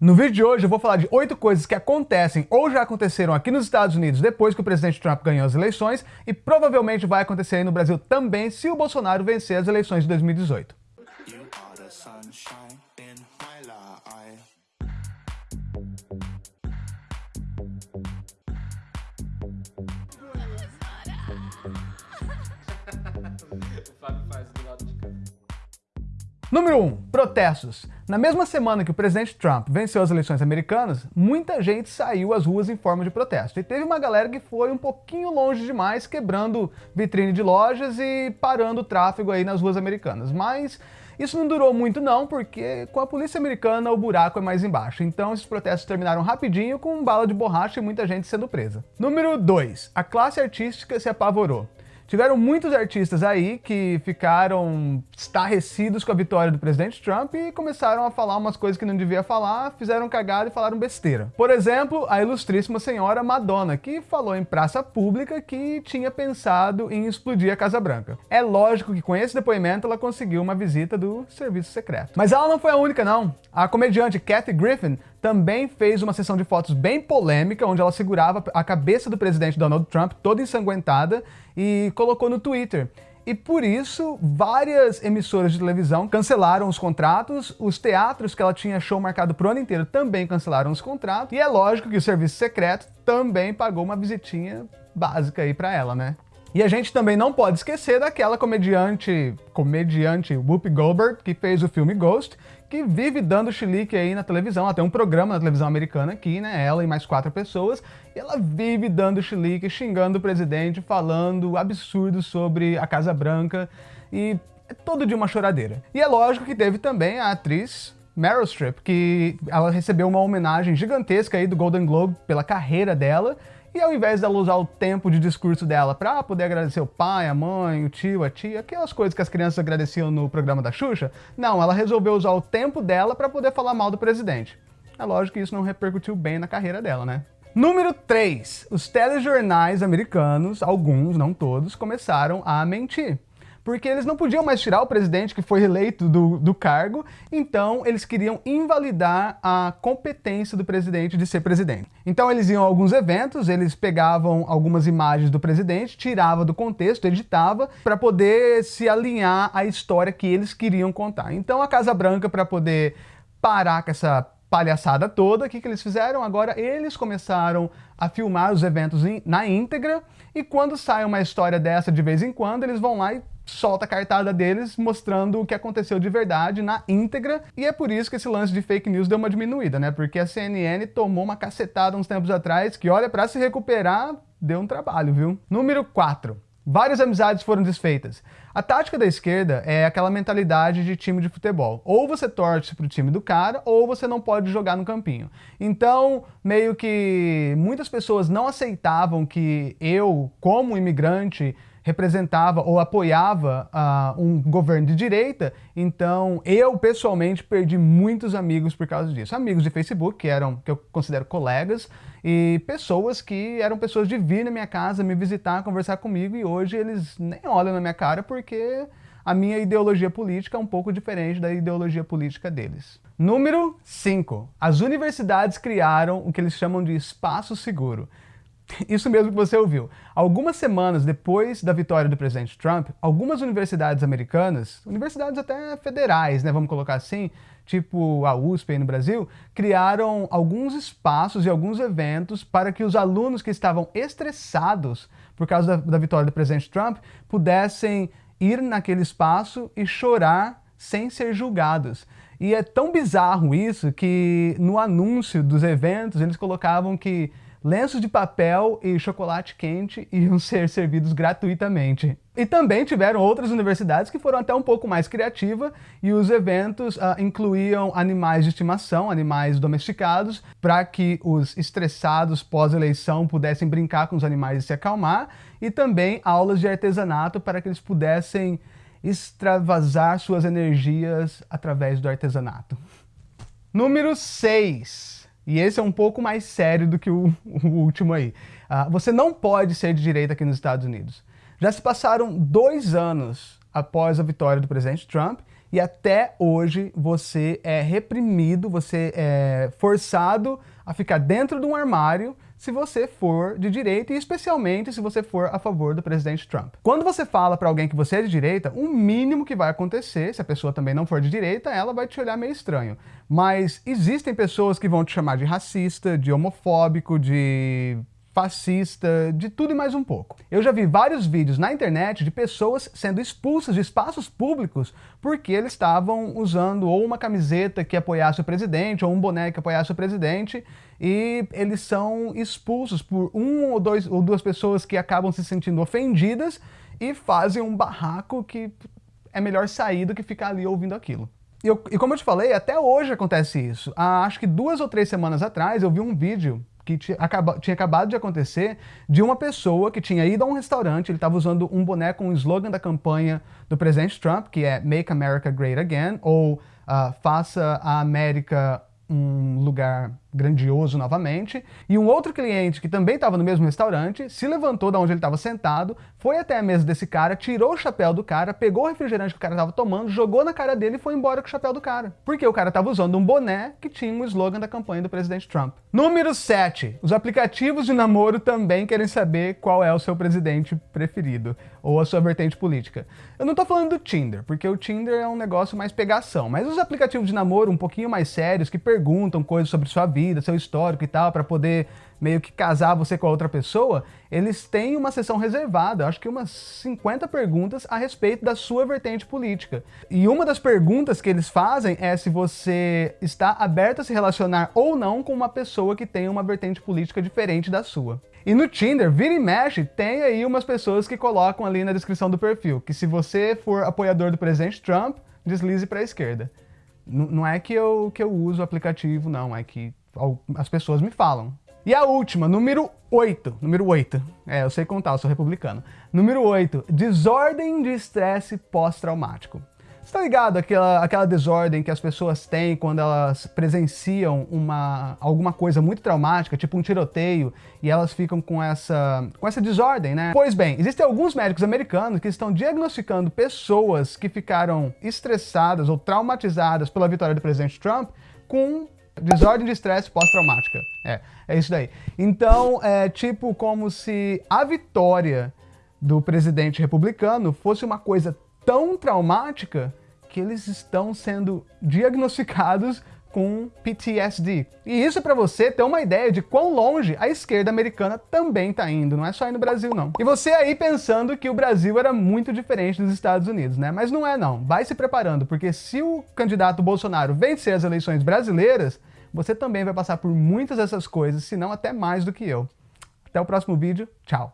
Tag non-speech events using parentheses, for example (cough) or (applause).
No vídeo de hoje eu vou falar de oito coisas que acontecem ou já aconteceram aqui nos Estados Unidos depois que o presidente Trump ganhou as eleições e provavelmente vai acontecer aí no Brasil também se o Bolsonaro vencer as eleições de 2018. (laughs) Número 1. Um, protestos. Na mesma semana que o presidente Trump venceu as eleições americanas, muita gente saiu às ruas em forma de protesto. E teve uma galera que foi um pouquinho longe demais, quebrando vitrine de lojas e parando o tráfego aí nas ruas americanas. Mas isso não durou muito não, porque com a polícia americana o buraco é mais embaixo. Então esses protestos terminaram rapidinho com bala de borracha e muita gente sendo presa. Número 2. A classe artística se apavorou. Tiveram muitos artistas aí que ficaram estarrecidos com a vitória do presidente Trump e começaram a falar umas coisas que não devia falar, fizeram cagada e falaram besteira. Por exemplo, a ilustríssima senhora Madonna, que falou em praça pública que tinha pensado em explodir a Casa Branca. É lógico que com esse depoimento ela conseguiu uma visita do serviço secreto. Mas ela não foi a única não. A comediante Kathy Griffin também fez uma sessão de fotos bem polêmica, onde ela segurava a cabeça do presidente Donald Trump toda ensanguentada e colocou no Twitter. E por isso, várias emissoras de televisão cancelaram os contratos, os teatros que ela tinha show marcado pro ano inteiro também cancelaram os contratos, e é lógico que o serviço secreto também pagou uma visitinha básica aí pra ela, né? E a gente também não pode esquecer daquela comediante, comediante Whoopi Goldberg, que fez o filme Ghost, que vive dando chilique aí na televisão. Tem um programa na televisão americana aqui, né? Ela e mais quatro pessoas. E ela vive dando chilique, xingando o presidente, falando absurdos sobre a Casa Branca. E é todo de uma choradeira. E é lógico que teve também a atriz Meryl Streep, que ela recebeu uma homenagem gigantesca aí do Golden Globe pela carreira dela. E ao invés dela usar o tempo de discurso dela para poder agradecer o pai, a mãe, o tio, a tia, aquelas coisas que as crianças agradeciam no programa da Xuxa, não, ela resolveu usar o tempo dela para poder falar mal do presidente. É lógico que isso não repercutiu bem na carreira dela, né? Número 3. Os telejornais americanos, alguns, não todos, começaram a mentir porque eles não podiam mais tirar o presidente que foi eleito do, do cargo, então eles queriam invalidar a competência do presidente de ser presidente. Então eles iam a alguns eventos, eles pegavam algumas imagens do presidente, tirava do contexto, editava, para poder se alinhar à história que eles queriam contar. Então a Casa Branca, para poder parar com essa palhaçada toda, o que, que eles fizeram? Agora eles começaram a filmar os eventos na íntegra, e quando sai uma história dessa de vez em quando, eles vão lá e solta a cartada deles mostrando o que aconteceu de verdade na íntegra, e é por isso que esse lance de fake news deu uma diminuída, né? Porque a CNN tomou uma cacetada uns tempos atrás que, olha, para se recuperar, deu um trabalho, viu? Número 4. Várias amizades foram desfeitas. A tática da esquerda é aquela mentalidade de time de futebol. Ou você torce pro time do cara, ou você não pode jogar no campinho. Então, meio que muitas pessoas não aceitavam que eu, como imigrante, representava ou apoiava uh, um governo de direita, então eu pessoalmente perdi muitos amigos por causa disso. Amigos de Facebook, que eram que eu considero colegas, e pessoas que eram pessoas de vir na minha casa, me visitar, conversar comigo, e hoje eles nem olham na minha cara porque a minha ideologia política é um pouco diferente da ideologia política deles. Número 5. As universidades criaram o que eles chamam de espaço seguro. (laughs) Isso mesmo que você ouviu. Algumas semanas depois da vitória do presidente Trump, algumas universidades americanas, universidades até federais, né, vamos colocar assim, tipo a USP aí no Brasil, criaram alguns espaços e alguns eventos para que os alunos que estavam estressados por causa da, da vitória do presidente Trump pudessem ir naquele espaço e chorar sem ser julgados. E é tão bizarro isso que no anúncio dos eventos eles colocavam que lenços de papel e chocolate quente iam (laughs) ser servidos gratuitamente. E também tiveram outras universidades que foram até um pouco mais criativas e os eventos uh, incluíam animais de estimação, animais domesticados, para que os estressados pós-eleição pudessem brincar com os animais e se acalmar, e também aulas de artesanato para que eles pudessem extravasar suas energias através do artesanato. Número 6. E esse é um pouco mais sério do que o, (laughs) o último aí. Uh, você não pode ser de direita aqui nos Estados Unidos. Já se passaram dois anos após a vitória do presidente Trump e até hoje você é reprimido, você é forçado a ficar dentro de um armário se você for de direita e especialmente se você for a favor do presidente Trump. Quando você fala para alguém que você é de direita, o mínimo que vai acontecer, se a pessoa também não for de direita, ela vai te olhar meio estranho. Mas existem pessoas que vão te chamar de racista, de homofóbico, de fascista, de tudo e mais um pouco. Eu já vi vários vídeos na internet de pessoas sendo expulsas de espaços públicos porque eles estavam usando ou uma camiseta que apoiasse o presidente ou um boné que apoiasse o presidente e eles são expulsos por um ou, dois, ou duas pessoas que acabam se sentindo ofendidas e fazem um barraco que é melhor sair do que ficar ali ouvindo aquilo. E, eu, e como eu te falei, até hoje acontece isso. Ah, acho que duas ou três semanas atrás eu vi um vídeo que tinha, tinha acabado de acontecer de uma pessoa que tinha ido a um restaurante, ele estava usando um boné com o slogan da campanha do presidente Trump, que é Make America Great Again, ou uh, Faça a América um lugar grandioso novamente, e um outro cliente que também estava no mesmo restaurante se levantou da onde ele estava sentado, foi até a mesa desse cara, tirou o chapéu do cara, pegou o refrigerante que o cara estava tomando, jogou na cara dele e foi embora com o chapéu do cara. Porque o cara estava usando um boné que tinha o um slogan da campanha do presidente Trump. Número 7. Os aplicativos de namoro também querem saber qual é o seu presidente preferido, ou a sua vertente política. Eu não estou falando do Tinder, porque o Tinder é um negócio mais pegação, mas os aplicativos de namoro um pouquinho mais sérios, que perguntam coisas sobre sua vida, vida, seu histórico e tal, para poder meio que casar você com a outra pessoa, eles têm uma sessão reservada, acho que umas 50 perguntas a respeito da sua vertente política. E uma das perguntas que eles fazem é se você está aberto a se relacionar ou não com uma pessoa que tem uma vertente política diferente da sua. E no Tinder, vira e mexe, tem aí umas pessoas que colocam ali na descrição do perfil que se você for apoiador do presidente Trump, deslize para a esquerda. N não é que eu, que eu uso o aplicativo, não, é que as pessoas me falam. E a última, número 8. Número 8. É, eu sei contar, eu sou republicano. Número 8. Desordem de estresse pós-traumático. Você tá ligado aquela, aquela desordem que as pessoas têm quando elas presenciam uma, alguma coisa muito traumática, tipo um tiroteio, e elas ficam com essa, com essa desordem, né? Pois bem, existem alguns médicos americanos que estão diagnosticando pessoas que ficaram estressadas ou traumatizadas pela vitória do presidente Trump com Desordem de estresse pós-traumática. É, é isso daí. Então, é tipo como se a vitória do presidente republicano fosse uma coisa tão traumática que eles estão sendo diagnosticados com PTSD. E isso é para você ter uma ideia de quão longe a esquerda americana também está indo, não é só aí no Brasil não. E você aí pensando que o Brasil era muito diferente dos Estados Unidos, né? Mas não é não, vai se preparando, porque se o candidato Bolsonaro vencer as eleições brasileiras, você também vai passar por muitas dessas coisas, se não até mais do que eu. Até o próximo vídeo, tchau!